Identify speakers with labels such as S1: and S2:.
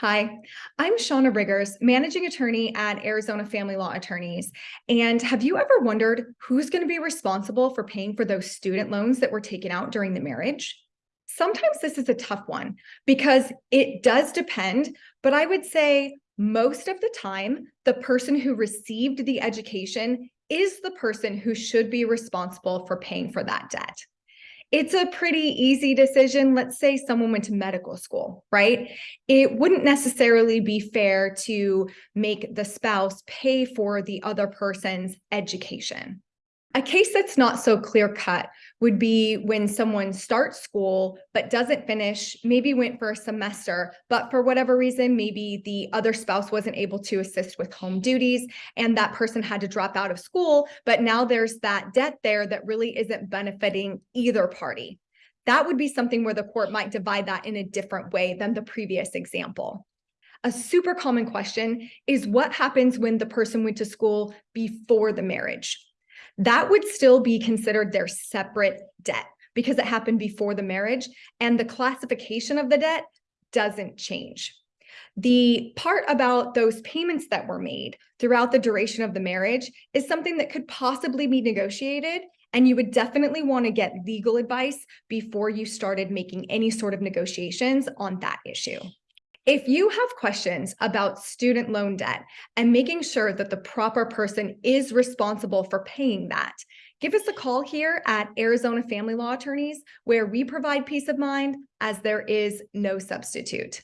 S1: Hi, I'm Shauna Riggers, managing attorney at Arizona Family Law Attorneys. And have you ever wondered who's going to be responsible for paying for those student loans that were taken out during the marriage? Sometimes this is a tough one because it does depend, but I would say most of the time, the person who received the education is the person who should be responsible for paying for that debt it's a pretty easy decision. Let's say someone went to medical school, right? It wouldn't necessarily be fair to make the spouse pay for the other person's education. A case that's not so clear cut would be when someone starts school but doesn't finish, maybe went for a semester, but for whatever reason, maybe the other spouse wasn't able to assist with home duties and that person had to drop out of school. But now there's that debt there that really isn't benefiting either party. That would be something where the court might divide that in a different way than the previous example. A super common question is what happens when the person went to school before the marriage? That would still be considered their separate debt because it happened before the marriage and the classification of the debt doesn't change. The part about those payments that were made throughout the duration of the marriage is something that could possibly be negotiated and you would definitely want to get legal advice before you started making any sort of negotiations on that issue. If you have questions about student loan debt and making sure that the proper person is responsible for paying that, give us a call here at Arizona Family Law Attorneys, where we provide peace of mind as there is no substitute.